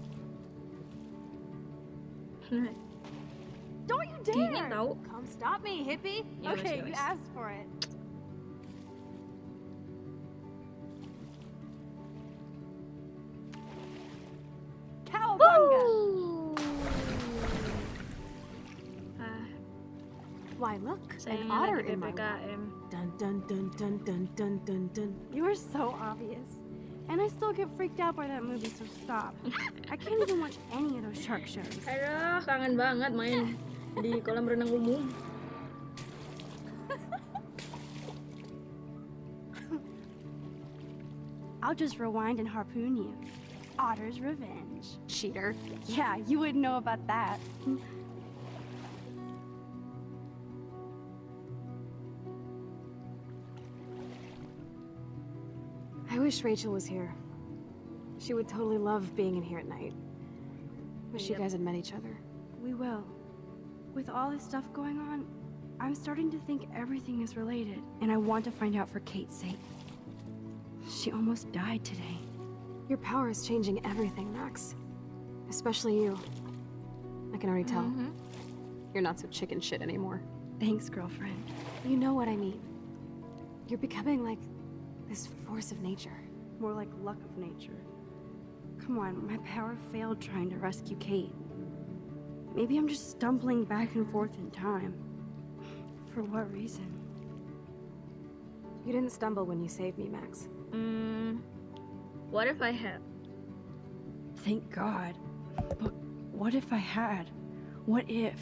Don't you dare! tau. Come stop me, hippie. Ya okay, you asked for it. Cowabunga! Ah, Why look, saya an otter in my wallet. Dun dun dun dun dun dun dun dun. You are so obvious. And I still get freaked out by that movie, so stop. I can't even watch any of those shark shows. Aduh, kangen banget main di kolam renang umum. I'll just rewind and harpoon you. Otter's revenge. Cheater. Yeah, you wouldn't know about that. Wish Rachel was here. She would totally love being in here at night. Wish you guys had met each other. We will. With all this stuff going on, I'm starting to think everything is related, and I want to find out for Kate's sake. She almost died today. Your power is changing everything, Max. Especially you. I can already tell. Mhm. You're not so chicken shit anymore. Thanks, girlfriend. You know what I mean. You're becoming like this force of nature. More like luck of nature. Come on, my power failed trying to rescue Kate. Maybe I'm just stumbling back and forth in time. For what reason? You didn't stumble when you saved me, Max. Hmm, what if I had? Thank God. But what if I had? What if?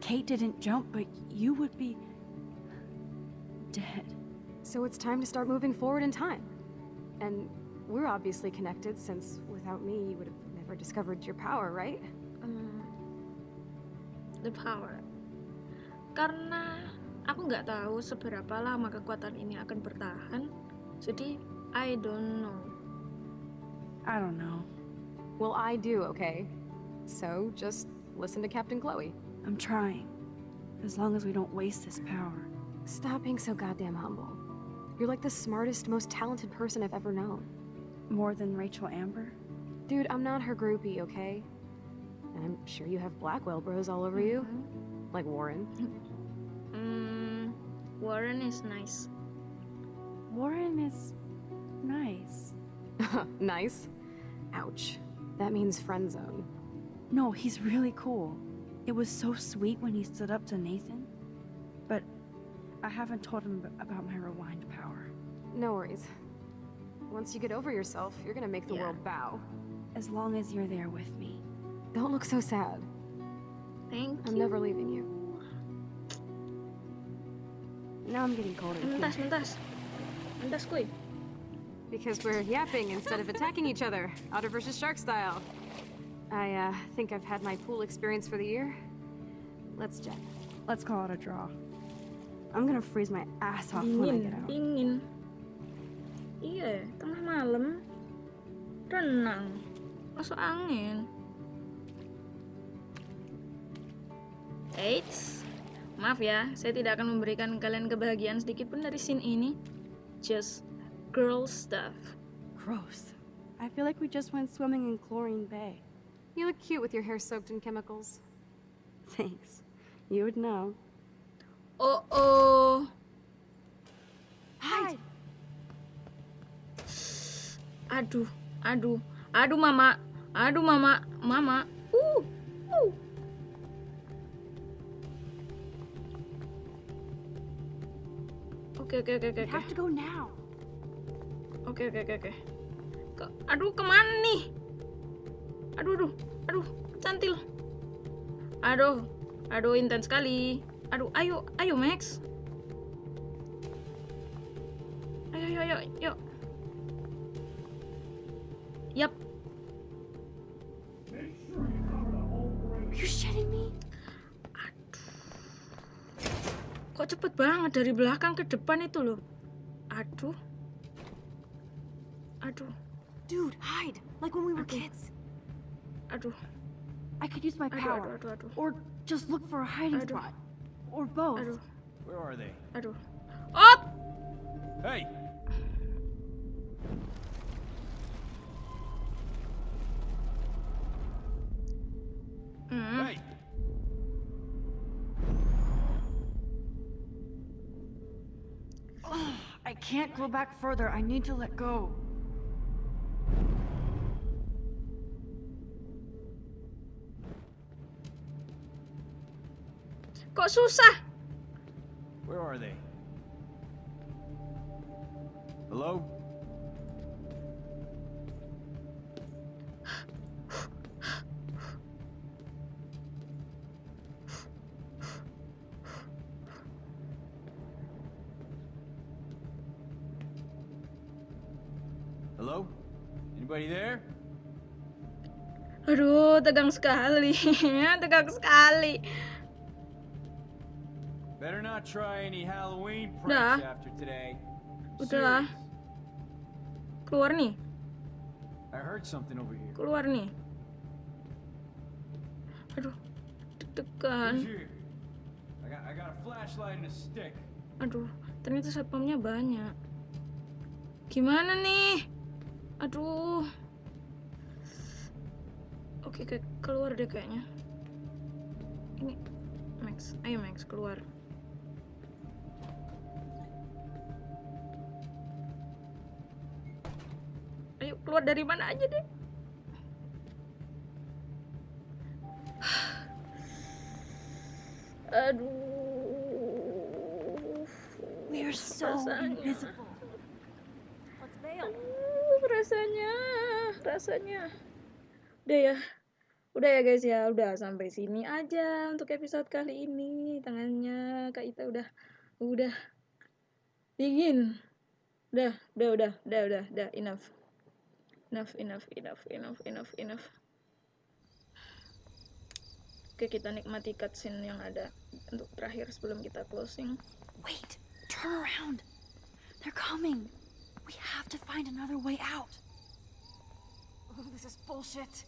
Kate didn't jump, but you would be. dead. So it's time to start moving forward in time. And we're obviously connected since without me you would have never discovered your power, right? Hmm, the power. Karena aku nggak tahu seberapa lama kekuatan ini akan bertahan, jadi I don't know. I don't know. Well, I do, okay? So just listen to Captain Chloe. I'm trying. As long as we don't waste this power. Stop being so goddamn humble. You're like the smartest, most talented person I've ever known. More than Rachel Amber? Dude, I'm not her groupie, okay? And I'm sure you have Blackwell bros all over you. Like Warren. Hmm, <laughs> Warren is nice. Warren is nice. <laughs> nice. Ouch. That means friend zone. No, he's really cool. It was so sweet when he stood up to Nathan. But I haven't told him about my rewind power. No worries. Once you get over yourself, you're gonna make the Yeah. world bow. As long as you're there with me. Don't look so sad. Thank you. I'm never leaving you. Now I'm getting colder. Mentas, mentas. Mentas, kuy. Because we're yapping instead of attacking each other, otter versus shark style. I uh, think I've had my pool experience for the year. Let's jet. Let's call it a draw. I'm gonna freeze my ass off when I get out. dingin. Iya, tengah malam. Renang. Masuk angin. Eits. Maaf ya, saya tidak akan memberikan kalian kebahagiaan sedikit pun dari scene ini. Just girl stuff. Gross. I feel like we just went swimming in Chlorine Bay. You look cute with your hair soaked in chemicals. Thanks. You would know. Oh oh. Hide! Aduh, aduh, aduh mama. Aduh, mama, mama. Uh, uh. Oke, oke, oke, oke. Oke. have to go now. Oke oke oke oke. Ke- aduh ke mana nih? Aduh aduh aduh cantil. Aduh aduh intens sekali. Aduh ayo ayo Max. Ayo ayo ayo yuk. Are you shitting me? Kok cepet banget dari belakang ke depan itu loh. Aduh. Aduh. Dude, hide! Like when we were kids. Aduh. I could use my Aduh power. aduh aduh aduh. Or just look for a hiding Aduh. spot. Or both. Aduh. Where are they? Aduh. Oh! Hey! Mm-hmm. Hey! Ugh, <sighs> I can't go back further. I need to let go. Kok susah? Where are they? Hello? Hello? Aduh, tegang sekali. <laughs> tegang sekali. Better not try any Halloween Dah. pranks after today. Udahlah. Serious. Keluar nih. I heard something over here. Keluar nih. Aduh. Deg-degan. here? I got, I got a flashlight and a stick. Aduh, ternyata satpamnya banyak. Gimana nih? Aduh. Oke, kayak keluar deh kayaknya. Ini Max, ayo Max keluar. Ayo keluar dari mana aja deh. <sighs> Aduh. We are so Rasanya. invisible. Let's bail. Aduh, rasanya, rasanya. Udah ya. Udah ya guys ya, udah sampai sini aja untuk episode kali ini. Tangannya Kak Ita udah udah dingin. Udah, udah, udah, udah, udah, udah, enough. Enough, enough, enough, enough, enough, enough. Oke, kita nikmati cutscene yang ada untuk terakhir sebelum kita closing. Wait, turn around. They're coming. We have to find another way out. Oh, this is bullshit.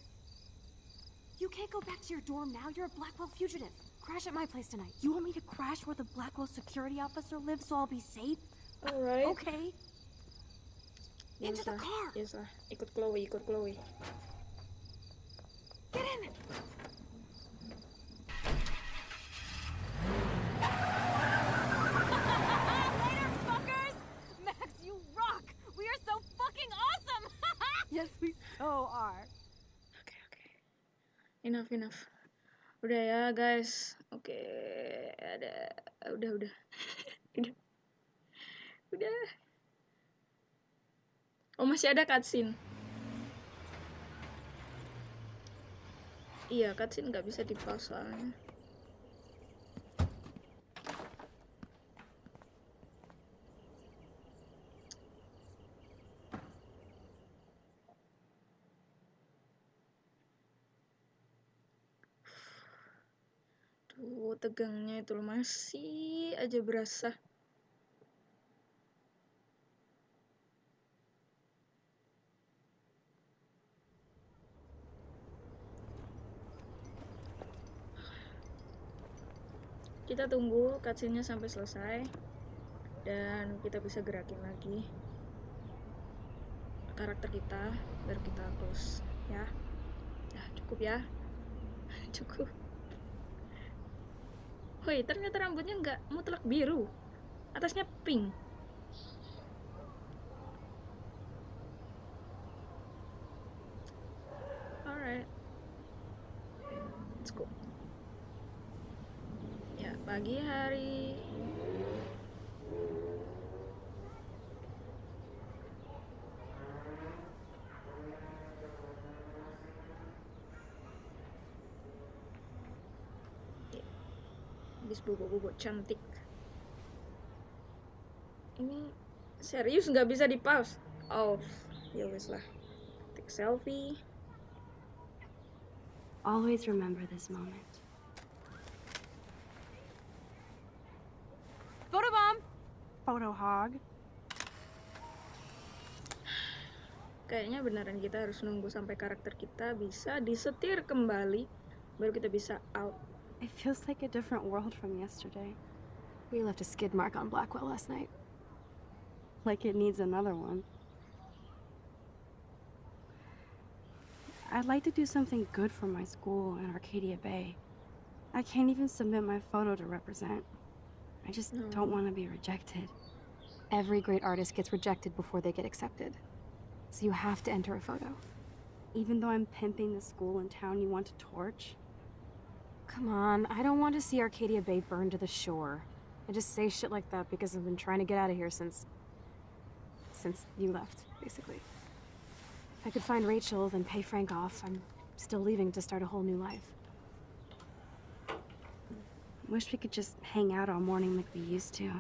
You can't go back to your dorm now. You're a Blackwell fugitive. Crash at my place tonight. You want me to crash where the Blackwell security officer lives so I'll be safe? Alright. Okay. Into the Yes, lah. car. Yes lah. Ikut Chloe, ikut Chloe. Get in! Later, fuckers! Max, you rock! We are so fucking awesome! <laughs> Yes, we so are. Enough, enough. Udah ya, guys. Oke, ada udah udah. udah. Udah. Oh, masih ada cutscene. Iya, cutscene nggak bisa di-pause. Tuh, tegangnya itu masih aja berasa. Kita tunggu cutscene-nya sampai selesai dan kita bisa gerakin lagi karakter kita baru kita close ya. Ya, cukup ya. <laughs> cukup. Woi, ternyata rambutnya nggak mutlak biru. Atasnya pink. Alright. Let's go. Ya, pagi hari cantik. Ini serius nggak bisa di pause. Oh, ya wes lah. Take selfie. Always remember this moment. Photobomb! Photo hog. Kayaknya beneran kita harus nunggu sampai karakter kita bisa disetir kembali baru kita bisa out. It feels like a different world from yesterday. We left a skid mark on Blackwell last night. Like it needs another one. I'd like to do something good for my school in Arcadia Bay. I can't even submit my photo to represent. I just don't want to be rejected. Every great artist gets rejected before they get accepted. So you have to enter a photo. Even though I'm pimping the school in town you want to torch? Come on, I don't want to see Arcadia Bay burned to the shore. I just say shit like that because I've been trying to get out of here since... since you left, basically. If I could find Rachel, then pay Frank off, I'm still leaving to start a whole new life. Wish we could just hang out all morning like we used to.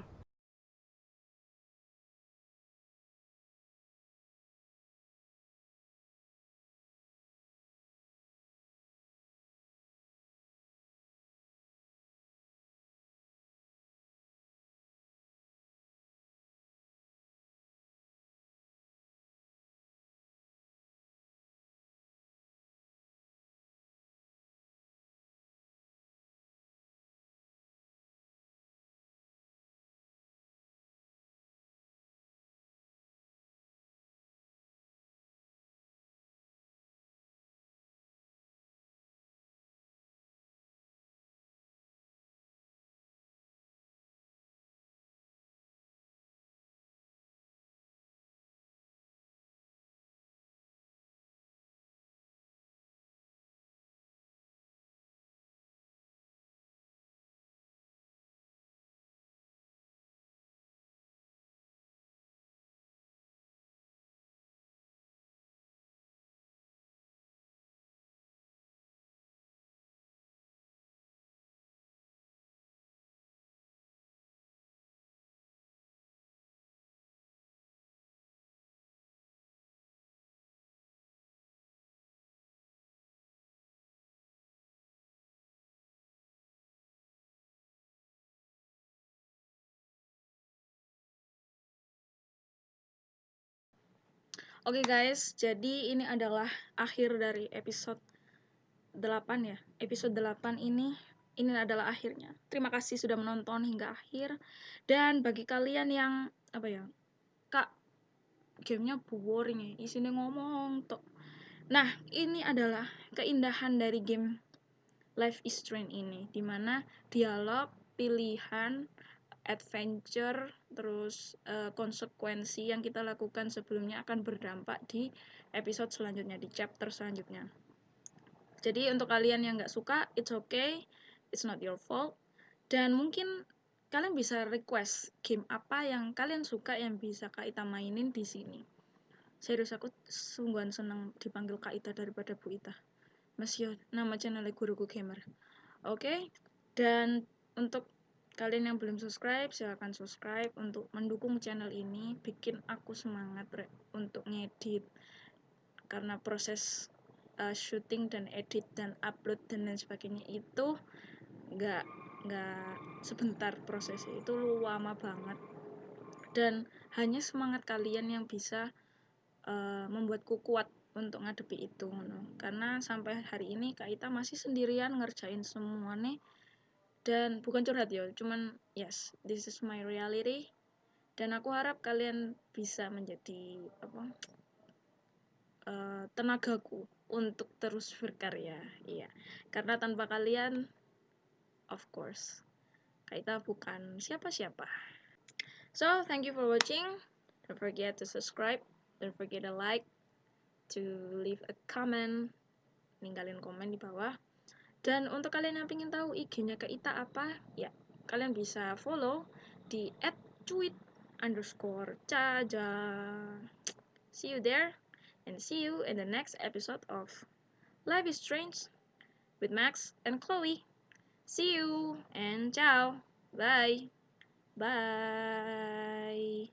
Oke guys, jadi ini adalah akhir dari episode 8 ya. Episode 8 ini ini adalah akhirnya. Terima kasih sudah menonton hingga akhir. Dan bagi kalian yang apa ya? Kak, gamenya boring ya, isinya ngomong tok. Nah, ini adalah keindahan dari game Life is Strange ini, di mana dialog, pilihan, adventure, terus eh, konsekuensi yang kita lakukan sebelumnya akan berdampak di episode selanjutnya, di chapter selanjutnya. Jadi untuk kalian yang nggak suka, it's okay, it's not your fault. Dan mungkin kalian bisa request game apa yang kalian suka yang bisa Kak Ita mainin di sini. Serius aku sungguhan senang dipanggil Kak Ita daripada Bu Ita. Mas nama channelnya Guruku Gamer. Oke, dan untuk kalian yang belum subscribe silahkan subscribe. Untuk mendukung channel ini bikin aku semangat untuk ngedit. Karena proses uh, syuting dan edit dan upload dan lain sebagainya itu nggak nggak sebentar prosesnya. Itu lama banget. Dan hanya semangat kalian yang bisa uh, membuatku kuat untuk ngadepi itu karena sampai hari ini Kak Ita masih sendirian ngerjain semuanya dan bukan curhat ya cuman yes this is my reality. Dan aku harap kalian bisa menjadi apa uh, tenagaku untuk terus berkarya. Iya. Karena tanpa kalian of course kita bukan siapa-siapa. So thank you for watching. Don't forget to subscribe. Don't forget to like to leave a comment. Ninggalin komen di bawah Dan untuk kalian yang pengen tahu IG-nya Kak Ita apa, ya kalian bisa follow di @cuit underscore caja. See you there, and see you in the next episode of Life is Strange with Max and Chloe. See you and ciao. Bye. Bye.